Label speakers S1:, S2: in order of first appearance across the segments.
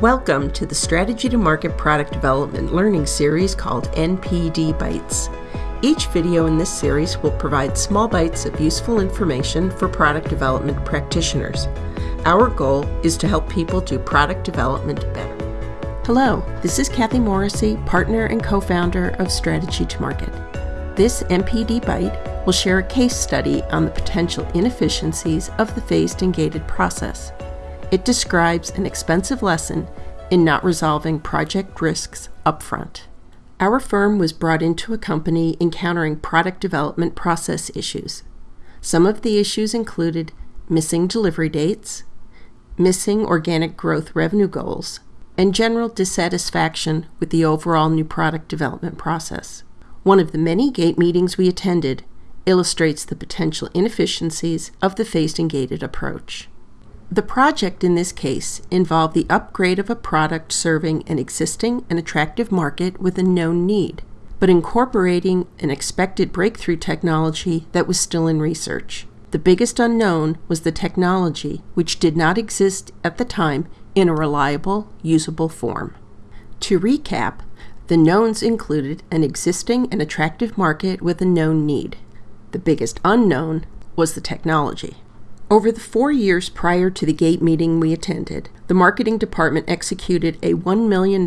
S1: Welcome to the Strategy to Market Product Development learning series called NPD Bites. Each video in this series will provide small bites of useful information for product development practitioners. Our goal is to help people do product development better. Hello, this is Kathy Morrissey, partner and co founder of Strategy to Market. This NPD Bite will share a case study on the potential inefficiencies of the phased and gated process. It describes an expensive lesson in not resolving project risks upfront. Our firm was brought into a company encountering product development process issues. Some of the issues included missing delivery dates, missing organic growth revenue goals, and general dissatisfaction with the overall new product development process. One of the many gate meetings we attended illustrates the potential inefficiencies of the phased and gated approach. The project in this case involved the upgrade of a product serving an existing and attractive market with a known need, but incorporating an expected breakthrough technology that was still in research. The biggest unknown was the technology, which did not exist at the time in a reliable, usable form. To recap, the knowns included an existing and attractive market with a known need. The biggest unknown was the technology. Over the four years prior to the GATE meeting we attended, the marketing department executed a $1 million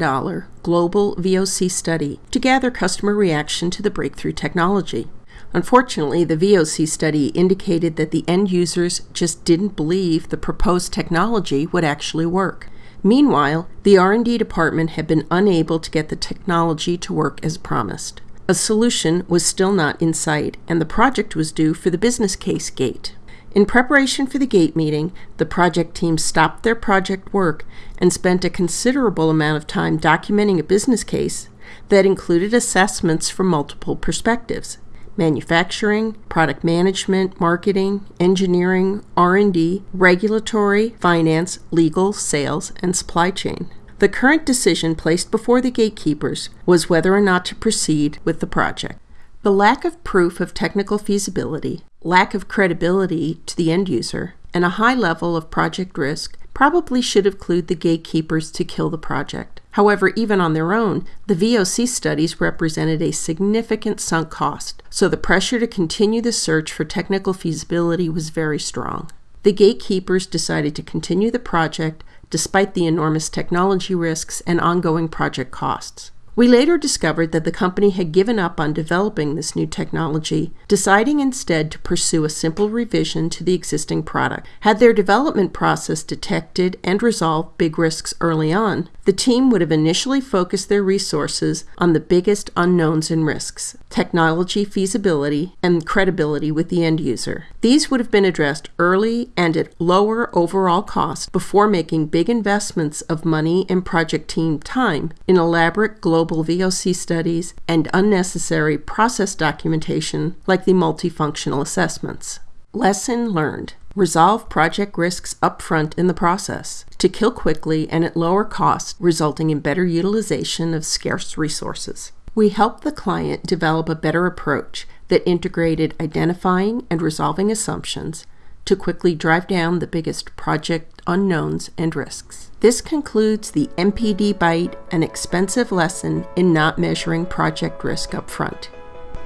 S1: global VOC study to gather customer reaction to the breakthrough technology. Unfortunately, the VOC study indicated that the end users just didn't believe the proposed technology would actually work. Meanwhile, the R&D department had been unable to get the technology to work as promised. A solution was still not in sight, and the project was due for the business case gate. In preparation for the GATE meeting, the project team stopped their project work and spent a considerable amount of time documenting a business case that included assessments from multiple perspectives manufacturing, product management, marketing, engineering, R&D, regulatory, finance, legal, sales, and supply chain. The current decision placed before the gatekeepers was whether or not to proceed with the project. The lack of proof of technical feasibility, lack of credibility to the end user, and a high level of project risk probably should have clued the gatekeepers to kill the project. However, even on their own, the VOC studies represented a significant sunk cost, so the pressure to continue the search for technical feasibility was very strong. The gatekeepers decided to continue the project despite the enormous technology risks and ongoing project costs. We later discovered that the company had given up on developing this new technology, deciding instead to pursue a simple revision to the existing product. Had their development process detected and resolved big risks early on, the team would have initially focused their resources on the biggest unknowns and risks technology feasibility and credibility with the end user. These would have been addressed early and at lower overall cost before making big investments of money and project team time in elaborate global VOC studies, and unnecessary process documentation like the multifunctional assessments. Lesson learned. Resolve project risks upfront in the process to kill quickly and at lower cost, resulting in better utilization of scarce resources. We helped the client develop a better approach that integrated identifying and resolving assumptions to quickly drive down the biggest project unknowns and risks. This concludes the NPD Bite, an expensive lesson in not measuring project risk up front.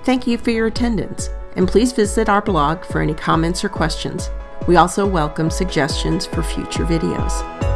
S1: Thank you for your attendance, and please visit our blog for any comments or questions. We also welcome suggestions for future videos.